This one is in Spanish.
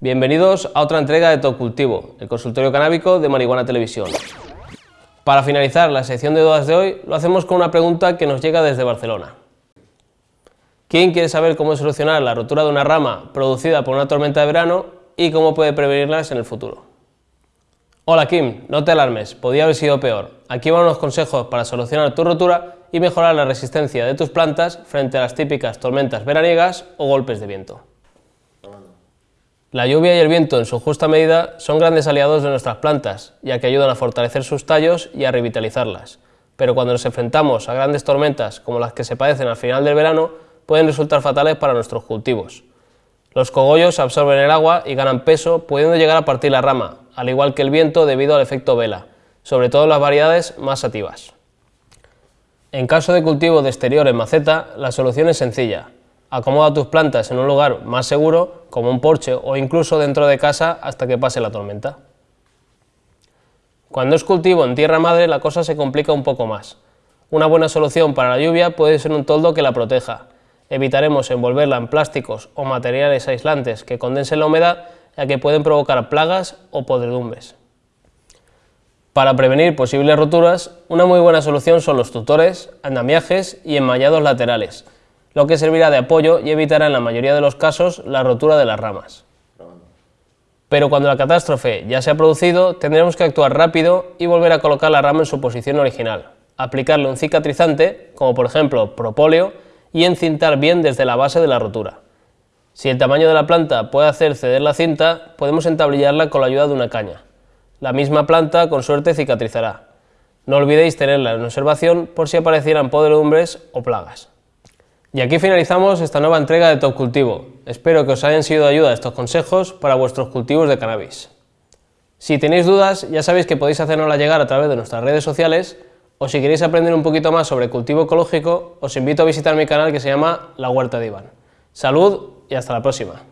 Bienvenidos a otra entrega de Top Cultivo, el consultorio canábico de Marihuana Televisión. Para finalizar la sección de dudas de hoy, lo hacemos con una pregunta que nos llega desde Barcelona. ¿Quién quiere saber cómo solucionar la rotura de una rama producida por una tormenta de verano y cómo puede prevenirlas en el futuro? Hola Kim, no te alarmes, podía haber sido peor. Aquí van unos consejos para solucionar tu rotura y mejorar la resistencia de tus plantas frente a las típicas tormentas veraniegas o golpes de viento. La lluvia y el viento en su justa medida son grandes aliados de nuestras plantas, ya que ayudan a fortalecer sus tallos y a revitalizarlas. Pero cuando nos enfrentamos a grandes tormentas como las que se padecen al final del verano, pueden resultar fatales para nuestros cultivos. Los cogollos absorben el agua y ganan peso, pudiendo llegar a partir la rama, al igual que el viento debido al efecto vela, sobre todo en las variedades más sativas. En caso de cultivo de exterior en maceta, la solución es sencilla. Acomoda tus plantas en un lugar más seguro, como un porche o incluso dentro de casa hasta que pase la tormenta. Cuando es cultivo en tierra madre la cosa se complica un poco más. Una buena solución para la lluvia puede ser un toldo que la proteja. Evitaremos envolverla en plásticos o materiales aislantes que condensen la humedad ya que pueden provocar plagas o podredumbres. Para prevenir posibles roturas, una muy buena solución son los tutores, andamiajes y enmallados laterales, lo que servirá de apoyo y evitará en la mayoría de los casos la rotura de las ramas. Pero cuando la catástrofe ya se ha producido, tendremos que actuar rápido y volver a colocar la rama en su posición original, aplicarle un cicatrizante, como por ejemplo propóleo, y encintar bien desde la base de la rotura. Si el tamaño de la planta puede hacer ceder la cinta, podemos entablillarla con la ayuda de una caña. La misma planta con suerte cicatrizará. No olvidéis tenerla en observación por si aparecieran podredumbres o plagas. Y aquí finalizamos esta nueva entrega de Top Cultivo. Espero que os hayan sido de ayuda estos consejos para vuestros cultivos de cannabis. Si tenéis dudas, ya sabéis que podéis hacernosla llegar a través de nuestras redes sociales o si queréis aprender un poquito más sobre cultivo ecológico, os invito a visitar mi canal que se llama La Huerta de Iván. Salud y hasta la próxima.